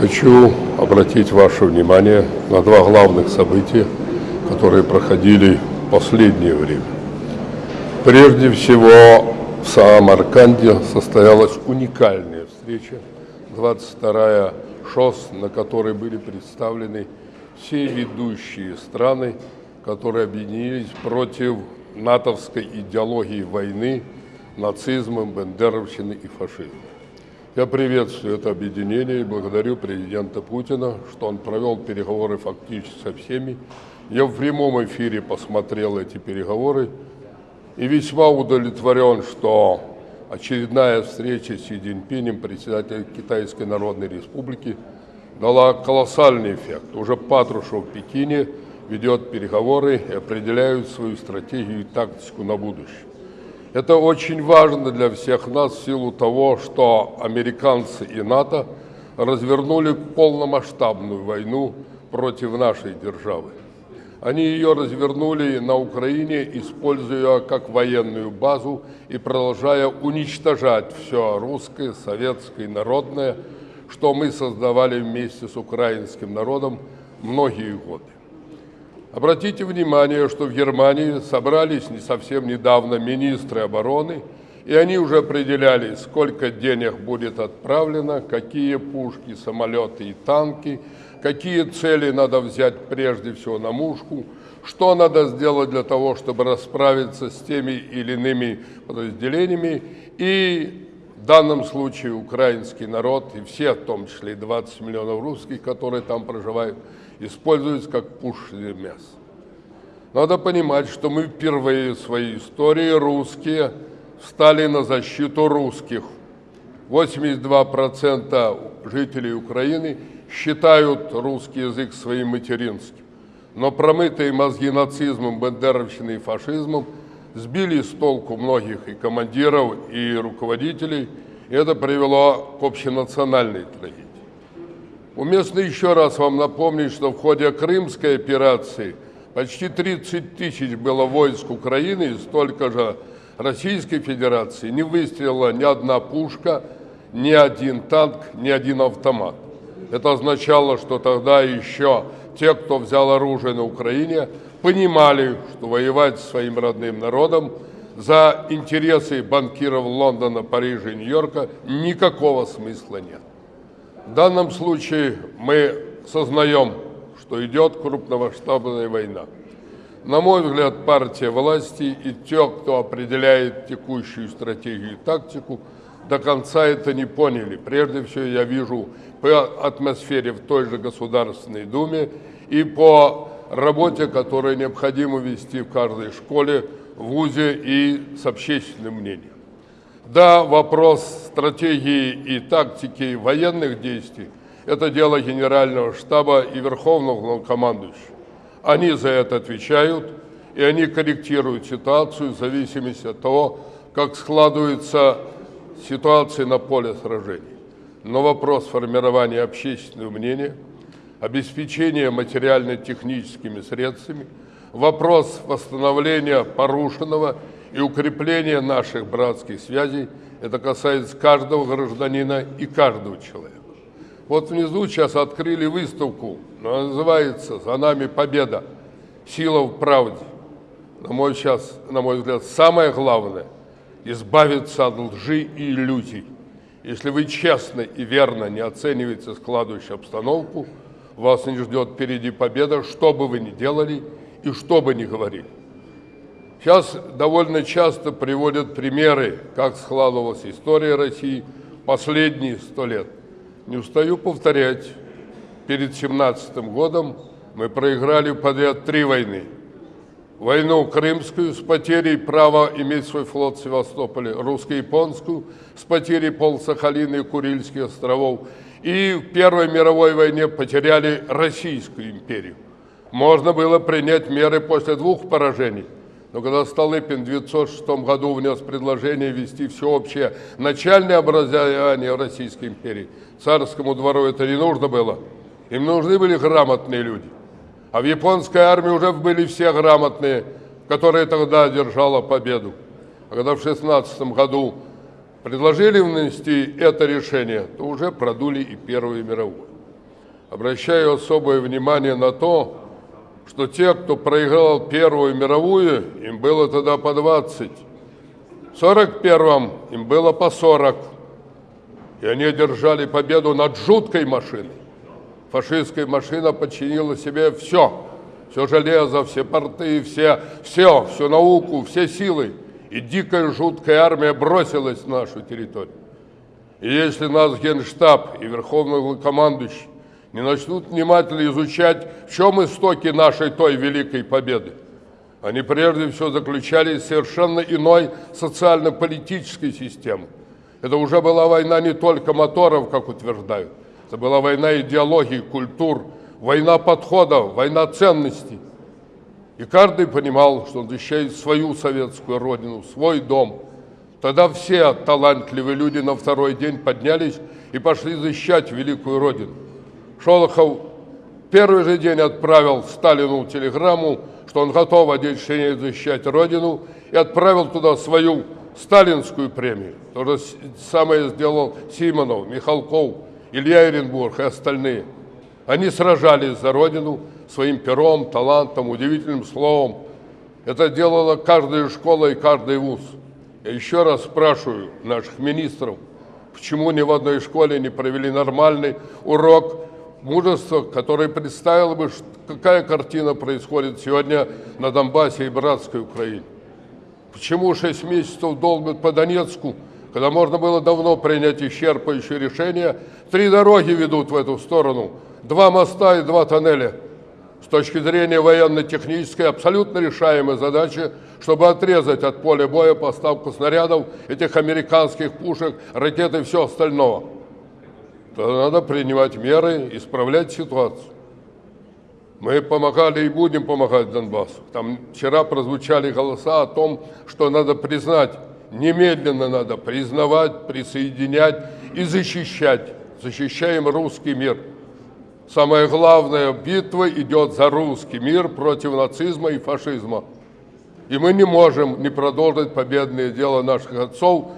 Хочу обратить ваше внимание на два главных события, которые проходили в последнее время. Прежде всего, в Самарканде состоялась уникальная встреча, 22-я ШОС, на которой были представлены все ведущие страны, которые объединились против натовской идеологии войны, нацизма, бендеровщины и фашизма. Я приветствую это объединение и благодарю президента Путина, что он провел переговоры фактически со всеми. Я в прямом эфире посмотрел эти переговоры и весьма удовлетворен, что очередная встреча с Си Цзиньпинем, председателем Китайской Народной Республики, дала колоссальный эффект. Уже Патрушев в Пекине ведет переговоры и определяют свою стратегию и тактику на будущее. Это очень важно для всех нас в силу того, что американцы и НАТО развернули полномасштабную войну против нашей державы. Они ее развернули на Украине, используя как военную базу и продолжая уничтожать все русское, советское, народное, что мы создавали вместе с украинским народом многие годы. Обратите внимание, что в Германии собрались не совсем недавно министры обороны, и они уже определяли, сколько денег будет отправлено, какие пушки, самолеты и танки – какие цели надо взять прежде всего на мушку, что надо сделать для того, чтобы расправиться с теми или иными подразделениями. И в данном случае украинский народ, и все, в том числе и 20 миллионов русских, которые там проживают, используются как пушечное мясо. Надо понимать, что мы впервые в своей истории русские встали на защиту русских. 82% жителей Украины считают русский язык своим материнским. Но промытые мозги нацизмом, бандеровщиной и фашизмом сбили с толку многих и командиров, и руководителей, и это привело к общенациональной трагедии. Уместно еще раз вам напомнить, что в ходе Крымской операции почти 30 тысяч было войск Украины и столько же Российской Федерации. Не выстрелила ни одна пушка, ни один танк, ни один автомат. Это означало, что тогда еще те, кто взял оружие на Украине, понимали, что воевать своим родным народом за интересы банкиров Лондона, Парижа и Нью-Йорка никакого смысла нет. В данном случае мы сознаем, что идет крупномасштабная война. На мой взгляд, партия власти и те, кто определяет текущую стратегию и тактику, до конца это не поняли. Прежде всего, я вижу по атмосфере в той же Государственной Думе и по работе, которую необходимо вести в каждой школе, вузе и с общественным мнением. Да, вопрос стратегии и тактики военных действий – это дело Генерального штаба и Верховного командующего. Они за это отвечают, и они корректируют ситуацию в зависимости от того, как складывается ситуация на поле сражений но вопрос формирования общественного мнения, обеспечения материально-техническими средствами, вопрос восстановления порушенного и укрепления наших братских связей, это касается каждого гражданина и каждого человека. Вот внизу сейчас открыли выставку, называется «За нами победа. Сила в правде». На мой, сейчас, на мой взгляд, самое главное – избавиться от лжи и иллюзий – если вы честно и верно не оцениваете складывающую обстановку, вас не ждет впереди победа, что бы вы ни делали и что бы ни говорили. Сейчас довольно часто приводят примеры, как складывалась история России последние сто лет. Не устаю повторять, перед 17 годом мы проиграли подряд три войны – войну крымскую с потерей права иметь свой флот в Севастополе, русско-японскую с потерей пол Сахалина и Курильских островов, и в Первой мировой войне потеряли Российскую империю. Можно было принять меры после двух поражений, но когда Столыпин в 1906 году внес предложение ввести всеобщее начальное образование в Российской империи, царскому двору это не нужно было. Им нужны были грамотные люди. А в японской армии уже были все грамотные, которые тогда одержала победу. А когда в 16 году предложили внести это решение, то уже продули и Первую мировую. обращаю особое внимание на то, что те, кто проиграл Первую мировую, им было тогда по 20. В 41-м им было по 40. И они одержали победу над жуткой машиной. Фашистская машина подчинила себе все. Все железо, все порты, все, все, всю науку, все силы. И дикая жуткая армия бросилась на нашу территорию. И если нас Генштаб и Верховный командующий не начнут внимательно изучать, в чем истоки нашей той великой победы, они прежде всего заключались в совершенно иной социально-политической системе. Это уже была война не только моторов, как утверждают, это была война идеологии, культур, война подходов, война ценностей. И каждый понимал, что он защищает свою советскую родину, свой дом. Тогда все талантливые люди на второй день поднялись и пошли защищать великую родину. Шолохов первый же день отправил Сталину телеграмму, что он готов одеть шинель защищать родину, и отправил туда свою сталинскую премию. То же самое сделал Симонов, Михалков, Илья Еренбург и остальные. Они сражались за родину своим пером, талантом, удивительным словом. Это делала каждая школа и каждый вуз. Я еще раз спрашиваю наших министров, почему ни в одной школе не провели нормальный урок мужества, который представил бы, какая картина происходит сегодня на Донбассе и братской Украине. Почему 6 месяцев долбят по Донецку, когда можно было давно принять исчерпывающее решение? Три дороги ведут в эту сторону, два моста и два тоннеля. С точки зрения военно-технической абсолютно решаемая задача, чтобы отрезать от поля боя поставку снарядов, этих американских пушек, ракет и все остальное. Тогда надо принимать меры, исправлять ситуацию. Мы помогали и будем помогать Донбассу. Там вчера прозвучали голоса о том, что надо признать, немедленно надо признавать, присоединять и защищать. Защищаем русский мир. Самая главная битва идет за русский мир против нацизма и фашизма. И мы не можем не продолжить победное дело наших отцов,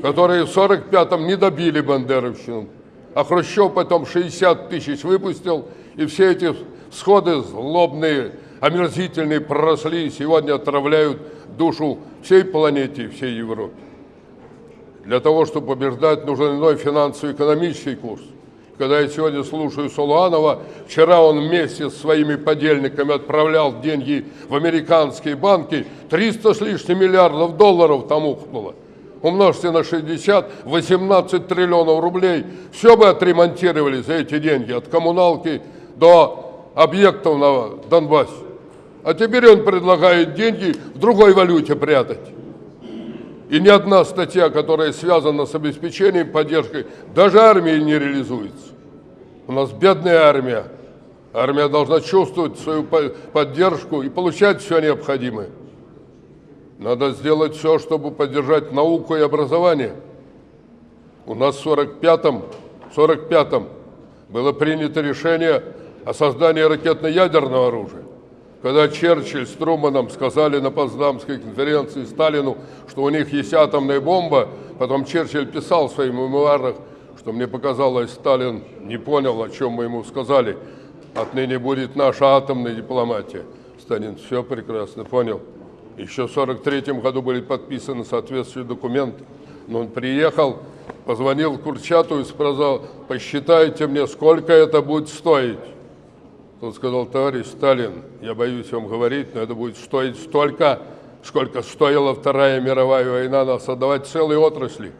которые в 45-м не добили бандеровщину. А Хрущев потом 60 тысяч выпустил, и все эти сходы злобные, омерзительные проросли и сегодня отравляют душу всей планете и всей Европе. Для того, чтобы побеждать, нужен иной финансово-экономический курс. Когда я сегодня слушаю Солуанова, вчера он вместе с своими подельниками отправлял деньги в американские банки, 300 с лишним миллиардов долларов там ухнуло. Умножьте на 60, 18 триллионов рублей. Все бы отремонтировали за эти деньги, от коммуналки до объектов на Донбассе. А теперь он предлагает деньги в другой валюте прятать. И ни одна статья, которая связана с обеспечением, поддержкой, даже армии не реализуется. У нас бедная армия. Армия должна чувствовать свою поддержку и получать все необходимое. Надо сделать все, чтобы поддержать науку и образование. У нас в 45-м 45 было принято решение о создании ракетно-ядерного оружия. Когда Черчилль с Труманом сказали на Потсдамской конференции Сталину, что у них есть атомная бомба, потом Черчилль писал в своих мемуарах, что мне показалось, Сталин не понял, о чем мы ему сказали. Отныне будет наша атомная дипломатия. Сталин все прекрасно понял. Еще в 1943 году были подписаны соответствующие документы. Но он приехал, позвонил Курчату и сказал, посчитайте мне, сколько это будет стоить. Тот сказал, товарищ Сталин, я боюсь вам говорить, но это будет стоить столько, сколько стоила Вторая мировая война, нас отдавать целые отрасли.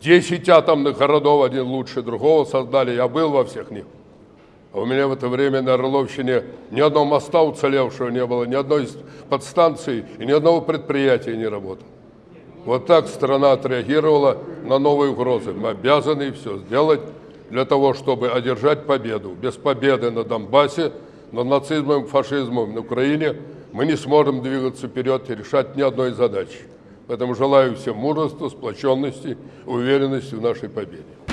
Десять атомных городов, один лучше другого создали, я был во всех них. А у меня в это время на Орловщине ни одного моста уцелевшего не было, ни одной подстанции и ни одного предприятия не работало. Вот так страна отреагировала на новые угрозы. Мы обязаны все сделать для того, чтобы одержать победу. Без победы на Донбассе, над нацизмом, фашизмом на Украине мы не сможем двигаться вперед и решать ни одной задачи. Поэтому желаю всем мужества, сплоченности, уверенности в нашей победе.